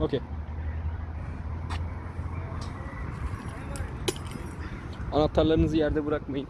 Okey. Anahtarlarınızı yerde bırakmayın.